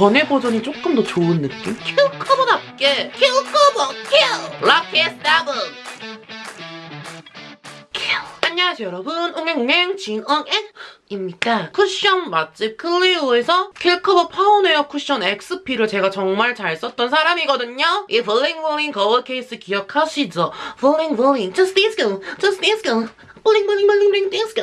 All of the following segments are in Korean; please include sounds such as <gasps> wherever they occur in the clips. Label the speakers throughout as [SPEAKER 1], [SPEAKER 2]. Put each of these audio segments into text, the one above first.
[SPEAKER 1] 전에 버전이 조금 더 좋은 느낌?
[SPEAKER 2] 큐 커버답게. 큐 커버. 큐 럭키 스타브
[SPEAKER 1] 안녕하세요 여러분. 옹행옹행 진엉앵입니다. 쿠션 맛집 클리오에서 킬커버 파운웨어 쿠션 XP를 제가 정말 잘 썼던 사람이거든요. 이 블링블링 거울 케이스 기억하시죠? 블링블링. Just disco just disco 블링블링블링블링 디스코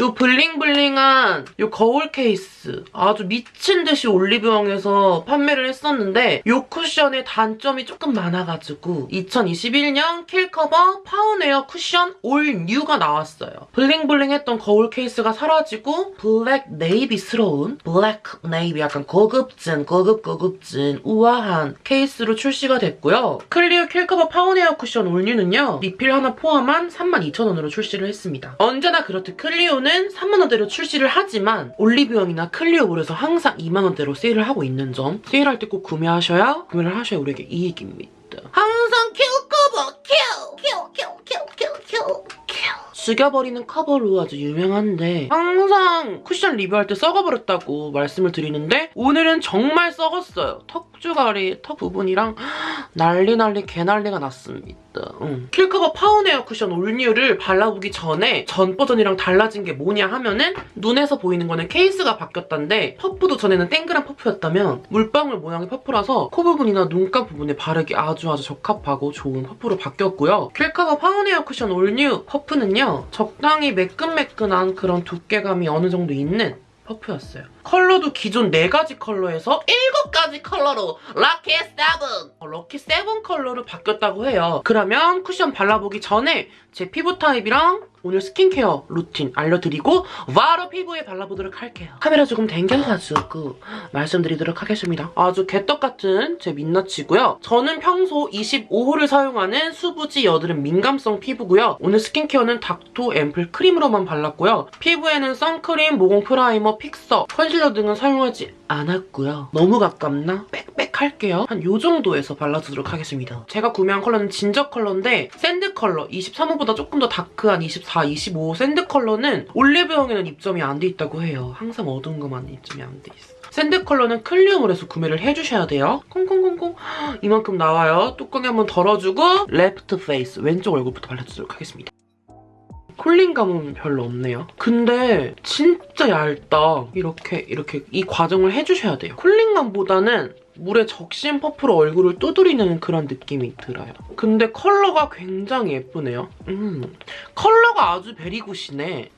[SPEAKER 1] 요 bling bling한 요 거울 케이스 아주 미친 듯이 올리브영에서 판매를 했었는데 요 쿠션의 단점이 조금 많아가지고 2021년 킬커버 파운웨어 쿠션 올 뉴가 나왔어요. bling bling했던 거울 케이스가 사라지고 블랙 네이비스러운 블랙 네이비 약간 고급진 고급 고급진 우아한 케이스로 출시가 됐고요. 클리오 킬커버 파운웨어 쿠션 올 뉴는요. 리필 하나 포함한 32,000원으로 출시를 했습니다. 언제나 그렇듯 클리오는 3만원대로 출시를 하지만 올리브영이나 클리오몰에서 항상 2만원대로 세일을 하고 있는 점 세일할 때 꼭 구매하셔야 구매를 하셔야 우리에게 이익입니다. 죽여버리는 커버로 아주 유명한데 항상 쿠션 리뷰할 때 썩어버렸다고 말씀을 드리는데 오늘은 정말 썩었어요. 턱주가리, 턱 부분이랑 <gasps> 난리 난리 개난리가 났습니다. 응. 킬커버 파운웨어 쿠션 올뉴를 발라보기 전에 전 버전이랑 달라진 게 뭐냐 하면은 눈에서 보이는 거는 케이스가 바뀌었다는데 퍼프도 전에는 땡그란 퍼프였다면 물방울 모양의 퍼프라서 코 부분이나 눈가 부분에 바르기 아주 아주 적합하고 좋은 퍼프로 바뀌었고요. 킬커버 파운웨어 쿠션 올뉴 퍼프는요. 적당히 매끈매끈한 그런 두께감이 어느 정도 있는 퍼프였어요. 컬러도 기존 4가지 컬러에서 7가지 컬러로 lucky seven! 어, lucky seven 컬러로 바뀌었다고 해요. 그러면 쿠션 발라보기 전에 제 피부 타입이랑 오늘 스킨케어 루틴 알려드리고 바로 피부에 발라보도록 할게요. 카메라 조금 당겨가지고 말씀드리도록 하겠습니다. 아주 개떡같은 제 민낯이고요. 저는 평소 25호를 사용하는 수부지 여드름 민감성 피부고요. 오늘 스킨케어는 닥토 앰플 크림으로만 발랐고요. 피부에는 선크림, 모공 primer, fixer, 컨실러 등은 사용하지 않았고요. 너무 가깝나? back back할게요. 한 요 정도에서 발라주도록 하겠습니다. 제가 구매한 컬러는 ginger 컬러인데 sand 컬러 23호보다 조금 더 dark한 24, 25 sand 컬러는 올리브영에는 입점이 안 돼 있다고 해요. 항상 어두운 것만 입점이 안 돼 있어. sand 컬러는 클리오몰에서 구매를 해주셔야 돼요. 콩콩콩콩 이만큼 나와요. 뚜껑에 한번 덜어주고 left face 왼쪽 얼굴부터 발라주도록 하겠습니다. cooling감은 별로 없네요. 근데 진짜 얇다. 이렇게 이렇게 이 과정을 해주셔야 돼요. cooling감보다는 물에 적신 퍼프로 얼굴을 두드리는 그런 느낌이 들어요. 근데 컬러가 굉장히 예쁘네요. 음, 컬러가 아주 very good이네.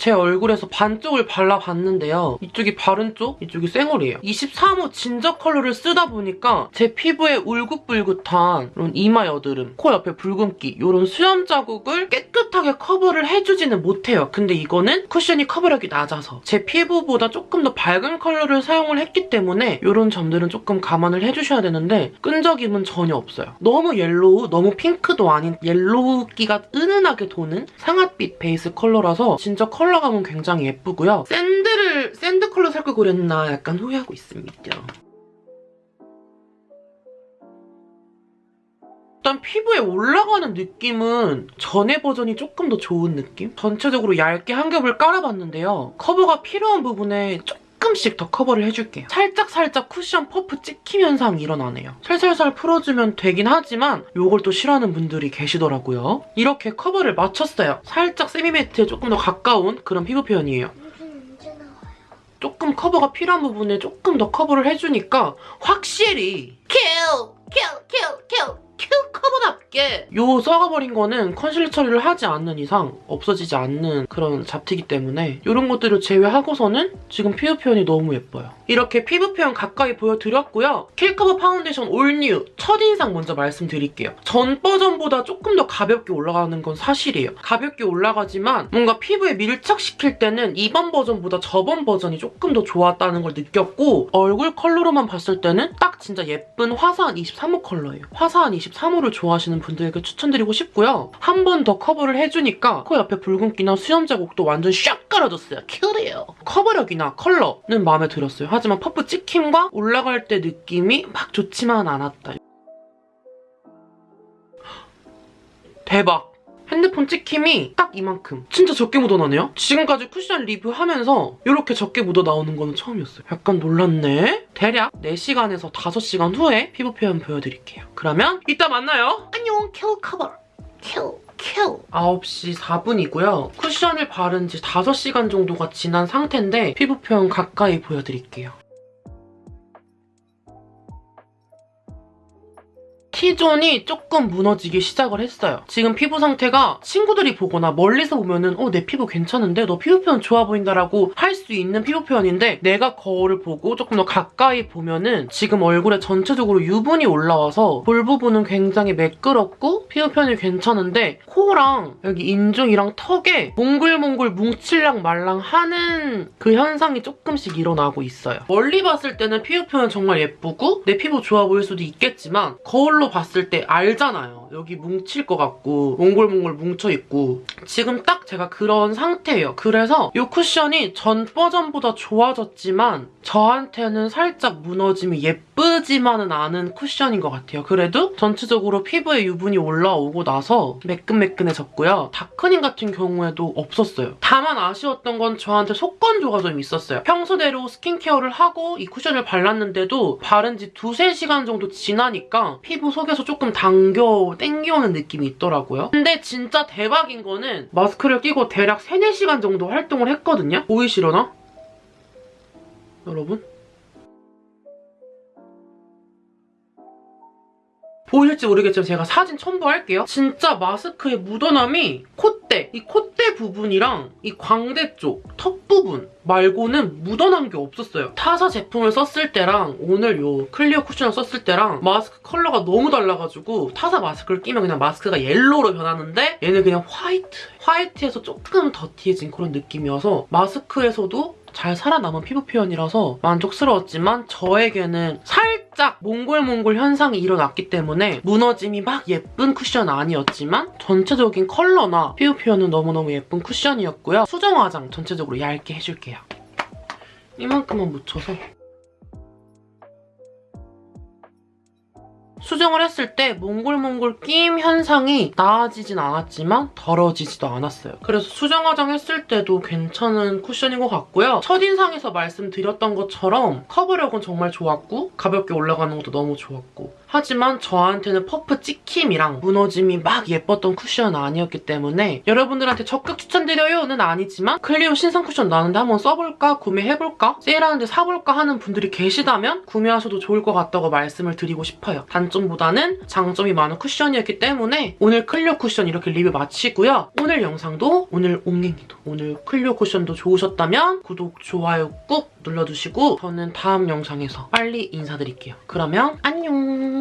[SPEAKER 1] 제 얼굴에서 반쪽을 발라봤는데요. 이쪽이 바른 쪽, 이쪽이 쌩얼이에요. 23호 진저 컬러를 쓰다 보니까 제 피부에 울긋불긋한 이런 이마 여드름, 코 옆에 붉은기 이런 수염 자국을 깨끗하게 커버를 해주지는 못해요. 근데 이거는 쿠션이 커버력이 낮아서 제 피부보다 조금 더 밝은 컬러를 사용을 했기 때문에 이런 점들은 조금 감안을 해주셔야 되는데 끈적임은 전혀 없어요. 너무 옐로우, 너무 핑크도 아닌 옐로우기가 은은하게 도는 상아빛 베이스 컬러라서 진짜 컬러 컬러감은 굉장히 예쁘고요. sand를 sand 컬러 살걸 그랬나 약간 후회하고 있습니다. 일단 피부에 올라가는 느낌은 전에 버전이 조금 더 좋은 느낌? 전체적으로 얇게 한 겹을 깔아봤는데요. 커버가 필요한 부분에 조금씩 더 커버를 해줄게요. 살짝살짝 쿠션 퍼프 찍힘 현상이 일어나네요. 살살살 풀어주면 되긴 하지만 이걸 또 싫어하는 분들이 계시더라고요. 이렇게 커버를 마쳤어요. 살짝 semi-matte에 조금 더 가까운 그런 피부 표현이에요. 조금 커버가 필요한 부분에 조금 더 커버를 해주니까 확실히
[SPEAKER 2] 킬 킬 킬 킬 킬커버답게
[SPEAKER 1] 요 썩어버린 거는 컨실러 처리를 하지 않는 이상 없어지지 않는 그런 잡티기 때문에 이런 것들을 제외하고서는 지금 피부 표현이 너무 예뻐요. 이렇게 피부 표현 가까이 보여드렸고요. 킬커버 파운웨어 올뉴 첫인상 먼저 말씀드릴게요. 전 버전보다 조금 더 가볍게 올라가는 건 사실이에요. 가볍게 올라가지만 뭔가 피부에 밀착시킬 때는 이번 버전보다 저번 버전이 조금 더 좋았다는 걸 느꼈고 얼굴 컬러로만 봤을 때는 딱 진짜 예쁜 화사한 23호 컬러예요. 화사한 23호를 좋아하시는 분들에게 추천드리고 싶고요. 한 번 더 커버를 해주니까 코 옆에 붉은기나 수염 자국도 완전 샥 깔아줬어요. 클리오. 커버력이나 컬러는 마음에 들었어요. 하지만 퍼프 찍힘과 올라갈 때 느낌이 막 좋지만 않았다. <gasps> 대박! 핸드폰 찍힘이 딱 이만큼. 진짜 적게 묻어나네요? 지금까지 쿠션 리뷰하면서 이렇게 적게 묻어 나오는 거는 처음이었어요. 약간 놀랐네? 대략 4시간에서 5시간 후에 피부 표현 보여드릴게요. 그러면 이따 만나요.
[SPEAKER 2] 안녕 킬 커버 큐 큐.
[SPEAKER 1] 9시 4분이고요. 쿠션을 바른 지 5시간 정도가 지난 상태인데 피부 표현 가까이 보여드릴게요. T존이 조금 무너지기 시작을 했어요. 지금 피부 상태가 친구들이 보거나 멀리서 보면은 어, 내 피부 괜찮은데? 너 피부 표현 좋아 보인다라고 할 수 있는 피부 표현인데 내가 거울을 보고 조금 더 가까이 보면은 지금 얼굴에 전체적으로 유분이 올라와서 볼 부분은 굉장히 매끄럽고 피부 표현이 괜찮은데 코랑 여기 인중이랑 턱에 몽글몽글 뭉칠랑 말랑 하는 그 현상이 조금씩 일어나고 있어요. 멀리 봤을 때는 피부 표현 정말 예쁘고 내 피부 좋아 보일 수도 있겠지만 거울로 봤을 때 알잖아요. 여기 뭉칠 것 같고 몽글몽글 뭉쳐있고 지금 딱 제가 그런 상태예요. 그래서 이 쿠션이 전 버전보다 좋아졌지만 저한테는 살짝 무너짐이 예쁘지만은 않은 쿠션인 것 같아요. 그래도 전체적으로 피부에 유분이 올라오고 나서 매끈매끈해졌고요. 다크닝 같은 경우에도 없었어요. 다만 아쉬웠던 건 저한테 속건조가 좀 있었어요. 평소대로 스킨케어를 하고 이 쿠션을 발랐는데도 바른 지 두세 시간 정도 지나니까 피부 속에서 조금 당겨 땡겨오는 느낌이 있더라고요. 근데 진짜 대박인 거는 마스크를 끼고 대략 3, 4시간 정도 활동을 했거든요. 보이시려나? 여러분? 보일지 모르겠지만 제가 사진 첨부할게요. 진짜 마스크의 묻어남이 콧대, 이 콧대 부분이랑 이 광대 쪽, 턱 부분 말고는 묻어난 게 없었어요. 타사 제품을 썼을 때랑 오늘 요 클리오 쿠션을 썼을 때랑 마스크 컬러가 너무 달라가지고 타사 마스크를 끼면 그냥 마스크가 yellow로 변하는데 얘는 그냥 white. white에서 조금 dirty해진 그런 느낌이어서 마스크에서도 잘 살아남은 피부 표현이라서 만족스러웠지만 저에게는 살짝 몽글몽글 현상이 일어났기 때문에 무너짐이 막 예쁜 쿠션 아니었지만 전체적인 컬러나 피부 표현은 너무너무 예쁜 쿠션이었고요. 수정 화장 전체적으로 얇게 해줄게요. 이만큼만 묻혀서 수정을 했을 때 몽글몽글 끼임 현상이 나아지진 않았지만 더러워지지도 않았어요. 그래서 수정 화장했을 때도 괜찮은 쿠션인 것 같고요. 첫인상에서 말씀드렸던 것처럼 커버력은 정말 좋았고 가볍게 올라가는 것도 너무 좋았고 하지만 저한테는 퍼프 찍힘이랑 무너짐이 막 예뻤던 쿠션은 아니었기 때문에 여러분들한테 적극 추천드려요는 아니지만 클리오 신상 쿠션 나왔는데 한번 써볼까? 구매해볼까? 세일하는데 사볼까? 하는 분들이 계시다면 구매하셔도 좋을 것 같다고 말씀을 드리고 싶어요. 단점보다는 장점이 많은 쿠션이었기 때문에 오늘 클리오 쿠션 이렇게 리뷰 마치고요. 오늘 영상도 오늘 옹행이도 오늘 클리오 쿠션도 좋으셨다면 구독, 좋아요 꾹 눌러주시고 저는 다음 영상에서 빨리 인사드릴게요. 그러면 안녕!